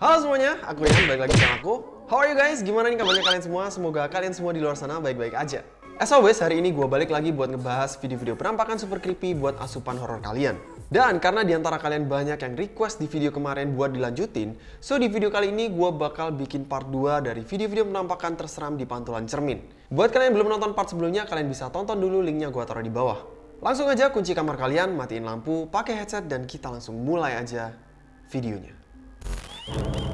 Halo semuanya, aku Rian, balik lagi sama aku. How are you guys? Gimana nih kabarnya kalian semua? Semoga kalian semua di luar sana baik-baik aja. As always, hari ini gue balik lagi buat ngebahas video-video penampakan super creepy buat asupan horor kalian. Dan karena di antara kalian banyak yang request di video kemarin buat dilanjutin, so di video kali ini gue bakal bikin part 2 dari video-video penampakan terseram di pantulan cermin. Buat kalian yang belum nonton part sebelumnya, kalian bisa tonton dulu linknya gue taruh di bawah. Langsung aja kunci kamar kalian, matiin lampu, pakai headset, dan kita langsung mulai aja videonya. Cermin.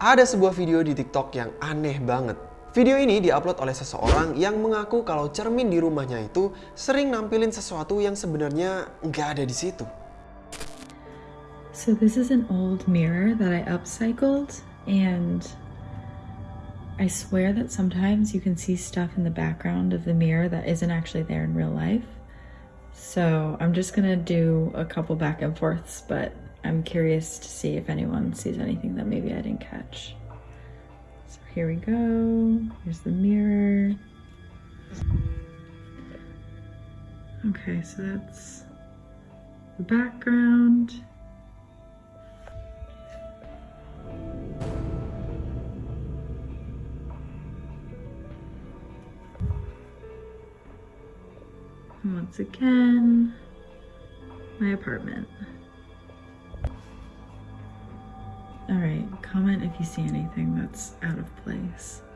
Ada sebuah video di TikTok yang aneh banget. Video ini diupload oleh seseorang yang mengaku kalau cermin di rumahnya itu sering nampilin sesuatu yang sebenarnya nggak ada di situ. So this is an old mirror that I upcycled and I swear that sometimes you can see stuff in the background of the mirror that isn't actually there in real life. So I'm just gonna do a couple back and forths, but I'm curious to see if anyone sees anything that maybe I didn't catch. So here we go. Here's the mirror. Okay, so that's the background. Once again, my apartment. Alright, comment if you see anything that's out of place.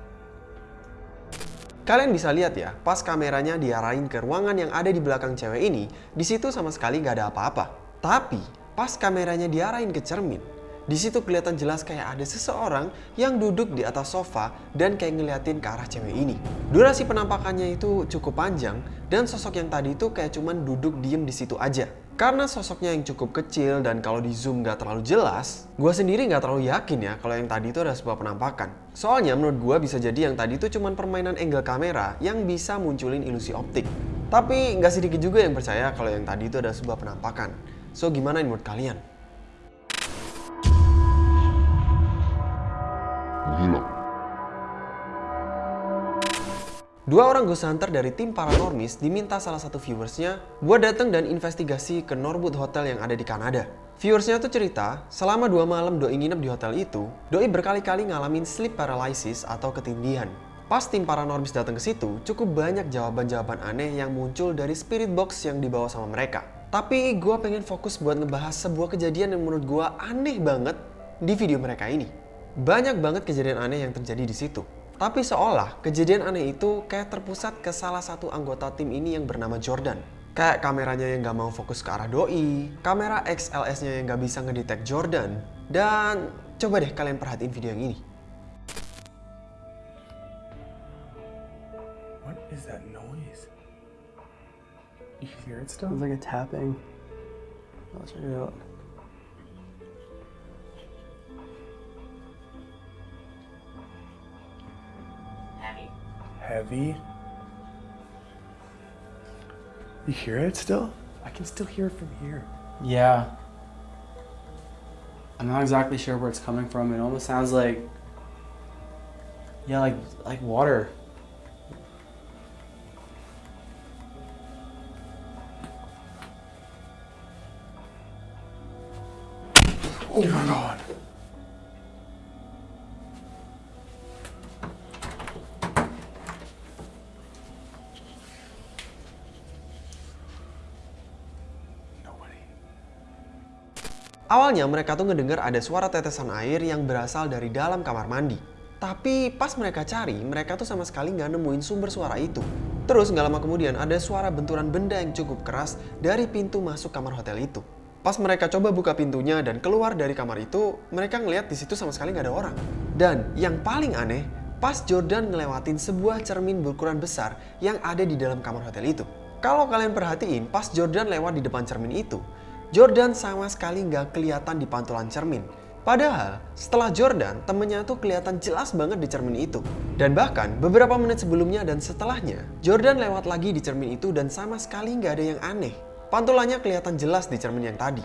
Kalian bisa lihat ya, pas kameranya diarahin ke ruangan yang ada di belakang cewek ini, di situ sama sekali nggak ada apa-apa. Tapi, pas kameranya diarahin ke cermin, di situ kelihatan jelas kayak ada seseorang yang duduk di atas sofa dan kayak ngeliatin ke arah cewek ini. Durasi penampakannya itu cukup panjang dan sosok yang tadi itu kayak cuman duduk diem di situ aja. Karena sosoknya yang cukup kecil dan kalau di zoom gak terlalu jelas, gue sendiri gak terlalu yakin ya kalau yang tadi itu adalah sebuah penampakan. Soalnya menurut gue bisa jadi yang tadi itu cuma permainan angle kamera yang bisa munculin ilusi optik. Tapi gak sedikit juga yang percaya kalau yang tadi itu adalah sebuah penampakan. So gimana menurut kalian? Gila. Dua orang ghost hunter dari tim Paranormis diminta salah satu viewersnya buat datang dan investigasi ke Norwood Hotel yang ada di Kanada. Viewersnya tuh cerita, selama dua malam Doi nginep di hotel itu, Doi berkali-kali ngalamin sleep paralysis atau ketindihan. Pas tim Paranormis datang ke situ, cukup banyak jawaban-jawaban aneh yang muncul dari spirit box yang dibawa sama mereka. Tapi gue pengen fokus buat ngebahas sebuah kejadian yang menurut gue aneh banget di video mereka ini. Banyak banget kejadian aneh yang terjadi di situ. Tapi seolah kejadian aneh itu kayak terpusat ke salah satu anggota tim ini yang bernama Jordan. Kayak kameranya yang gak mau fokus ke arah doi, kamera XLS-nya yang gak bisa ngedetect Jordan, dan coba deh kalian perhatiin video yang ini. What is that noise? You hear it still? It's like a tapping. I'll check it out. Heavy. You hear it still? I can still hear it from here. Yeah. I'm not exactly sure where it's coming from. It almost sounds like yeah, like like water. Oh my god. Awalnya mereka tuh ngedengar ada suara tetesan air yang berasal dari dalam kamar mandi. Tapi pas mereka cari, mereka tuh sama sekali nggak nemuin sumber suara itu. Terus nggak lama kemudian ada suara benturan benda yang cukup keras dari pintu masuk kamar hotel itu. Pas mereka coba buka pintunya dan keluar dari kamar itu, mereka ngeliat di situ sama sekali nggak ada orang. Dan yang paling aneh, pas Jordan ngelewatin sebuah cermin berukuran besar yang ada di dalam kamar hotel itu. Kalau kalian perhatiin, pas Jordan lewat di depan cermin itu, Jordan sama sekali nggak kelihatan di pantulan cermin. Padahal setelah Jordan, temennya tuh kelihatan jelas banget di cermin itu. Dan bahkan beberapa menit sebelumnya dan setelahnya, Jordan lewat lagi di cermin itu dan sama sekali nggak ada yang aneh. Pantulannya kelihatan jelas di cermin yang tadi.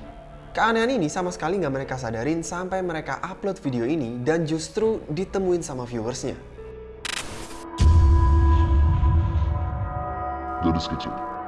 Keanehan ini sama sekali nggak mereka sadarin sampai mereka upload video ini dan justru ditemuin sama viewersnya. Gadis kecil.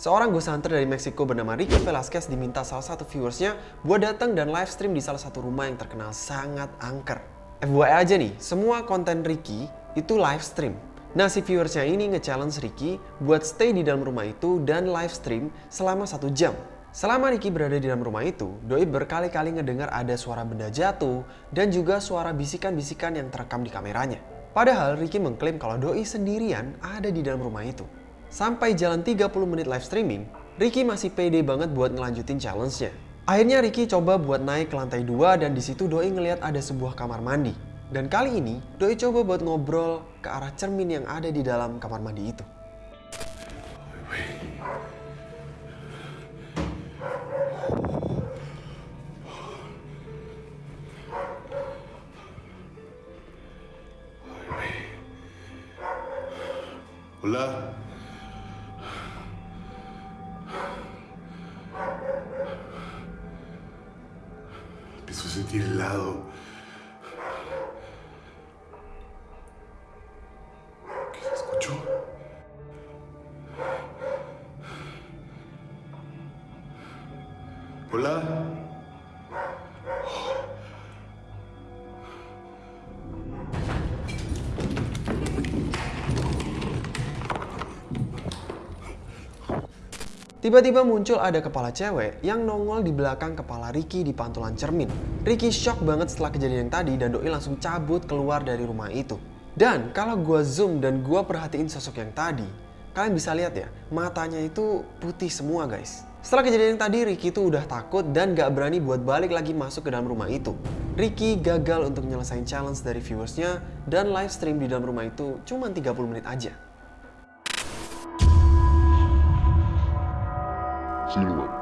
Seorang ghost hunter dari Meksiko bernama Ricky Velasquez diminta salah satu viewersnya buat datang dan live stream di salah satu rumah yang terkenal sangat angker. FYI aja nih, semua konten Ricky itu live stream. Nah si viewersnya ini nge-challenge Ricky buat stay di dalam rumah itu dan live stream selama satu jam. Selama Ricky berada di dalam rumah itu, Doi berkali-kali ngedengar ada suara benda jatuh dan juga suara bisikan-bisikan yang terekam di kameranya. Padahal Ricky mengklaim kalau Doi sendirian ada di dalam rumah itu. Sampai jalan 30 menit live streaming, Ricky masih pede banget buat ngelanjutin challenge-nya. Akhirnya Ricky coba buat naik ke lantai 2 dan di situ Doi ngeliat ada sebuah kamar mandi. Dan kali ini, Doi coba buat ngobrol ke arah cermin yang ada di dalam kamar mandi itu. Hola. Sentir helado. ¿Qué se escuchó? Hola. Tiba-tiba muncul ada kepala cewek yang nongol di belakang kepala Ricky di pantulan cermin. Ricky shock banget setelah kejadian yang tadi dan Doi langsung cabut keluar dari rumah itu. Dan kalau gua zoom dan gua perhatiin sosok yang tadi, kalian bisa lihat ya, matanya itu putih semua guys. Setelah kejadian yang tadi, Ricky itu udah takut dan gak berani buat balik lagi masuk ke dalam rumah itu. Ricky gagal untuk nyelesain challenge dari viewersnya dan live stream di dalam rumah itu cuma 30 menit aja. Siluet.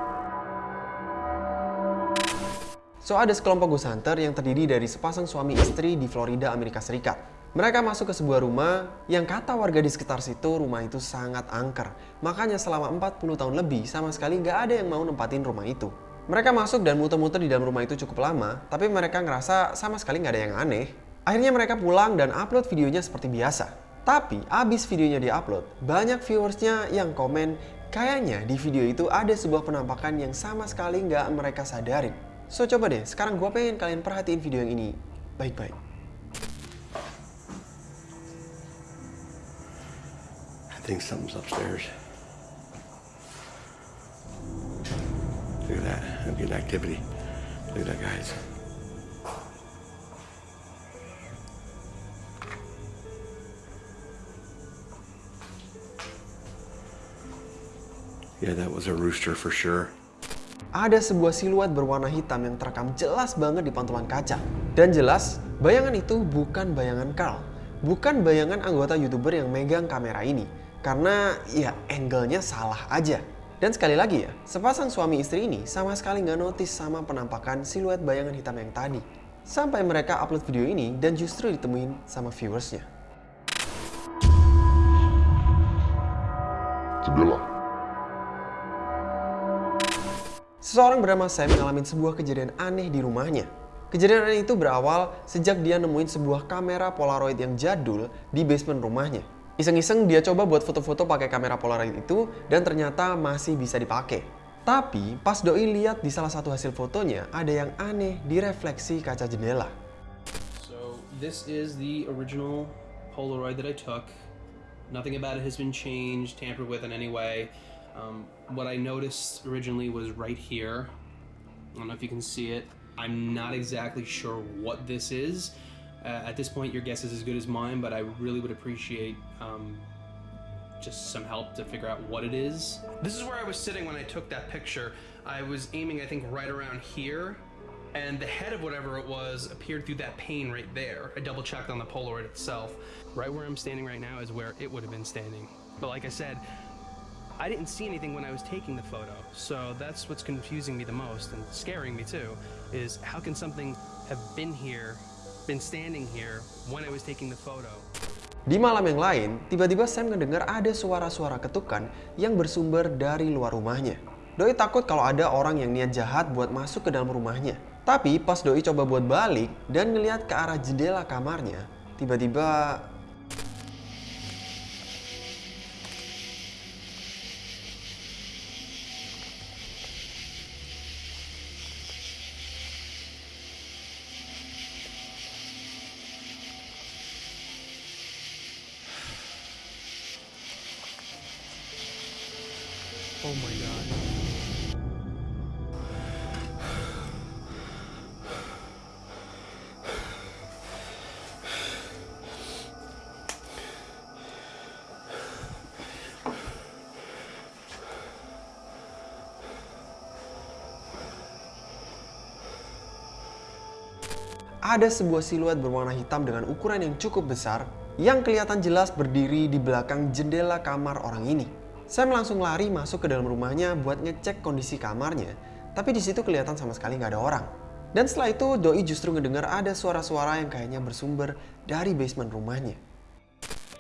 So ada sekelompok ghost hunter yang terdiri dari sepasang suami istri di Florida, Amerika Serikat. Mereka masuk ke sebuah rumah yang kata warga di sekitar situ rumah itu sangat angker. Makanya selama 40 tahun lebih sama sekali nggak ada yang mau nempatin rumah itu. Mereka masuk dan muter-muter di dalam rumah itu cukup lama, tapi mereka ngerasa sama sekali nggak ada yang aneh. Akhirnya mereka pulang dan upload videonya seperti biasa. Tapi abis videonya diupload, banyak viewersnya yang komen kayaknya di video itu ada sebuah penampakan yang sama sekali nggak mereka sadarin. So coba deh, sekarang gue pengen kalian perhatiin video yang ini baik-baik. I think something's upstairs. Look at that. I'm getting activity. Look at that, guys. Yeah, that was a rooster for sure. Ada sebuah siluet berwarna hitam yang terekam jelas banget di pantulan kaca. Dan jelas, bayangan itu bukan bayangan Carl. Bukan bayangan anggota YouTuber yang megang kamera ini. Karena ya angle-nya salah aja. Dan sekali lagi ya, sepasang suami istri ini sama sekali nggak notice sama penampakan siluet bayangan hitam yang tadi. Sampai mereka upload video ini dan justru ditemuin sama viewersnya. Jendela. Seseorang bernama Sam mengalami sebuah kejadian aneh di rumahnya. Kejadian aneh itu berawal sejak dia nemuin sebuah kamera Polaroid yang jadul di basement rumahnya. Iseng-iseng dia coba buat foto-foto pakai kamera Polaroid itu dan ternyata masih bisa dipakai. Tapi pas Doi lihat di salah satu hasil fotonya ada yang aneh di refleksi kaca jendela. So this is the original Polaroid that I took. Nothing about it has been changed, tampered with in any way. Um, what I noticed originally was right here. I don't know if you can see it. I'm not exactly sure what this is. Uh, at this point, your guess is as good as mine, but I really would appreciate um, just some help to figure out what it is. This is where I was sitting when I took that picture. I was aiming, I think, right around here, and the head of whatever it was appeared through that pane right there. I double checked on the Polaroid itself. Right where I'm standing right now is where it would have been standing. But like I said, I didn't see anything when I was taking the photo, so that's what's confusing me the most and scaring me too. Is how can something have been here, been standing here when I was taking the photo? Di malam yang lain, tiba-tiba Sam ngedengar ada suara-suara ketukan yang bersumber dari luar rumahnya. Doi takut kalau ada orang yang niat jahat buat masuk ke dalam rumahnya. Tapi pas Doi coba buat balik dan ngeliat ke arah jendela kamarnya, tiba-tiba Oh my god. Ada sebuah siluet berwarna hitam dengan ukuran yang cukup besar yang kelihatan jelas berdiri di belakang jendela kamar orang ini. Sam langsung lari masuk ke dalam rumahnya buat ngecek kondisi kamarnya, tapi di situ kelihatan sama sekali nggak ada orang. Dan setelah itu Doi justru ngedengar ada suara-suara yang kayaknya bersumber dari basement rumahnya.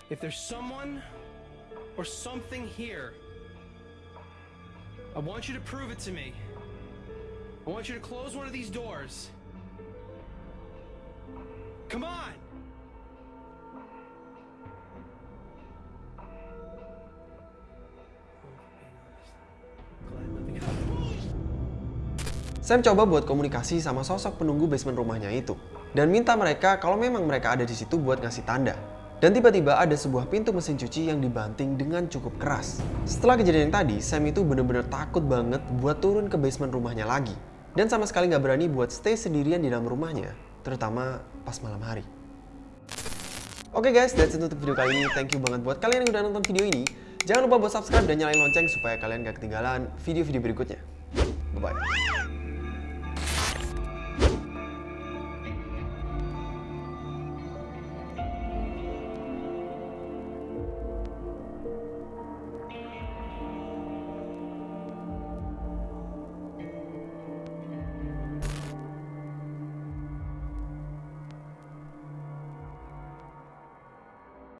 If there's someone or something here, I want you to prove it to me. I want you to close one of these doors. Come on! Sam coba buat komunikasi sama sosok penunggu basement rumahnya itu dan minta mereka kalau memang mereka ada di situ buat ngasih tanda. Dan tiba-tiba ada sebuah pintu mesin cuci yang dibanting dengan cukup keras. Setelah kejadian yang tadi, Sam itu bener-bener takut banget buat turun ke basement rumahnya lagi. Dan sama sekali nggak berani buat stay sendirian di dalam rumahnya, terutama pas malam hari. Oke guys, that's it untuk video kali ini. Thank you banget buat kalian yang udah nonton video ini. Jangan lupa buat subscribe dan nyalain lonceng supaya kalian gak ketinggalan video-video berikutnya. Bye-bye.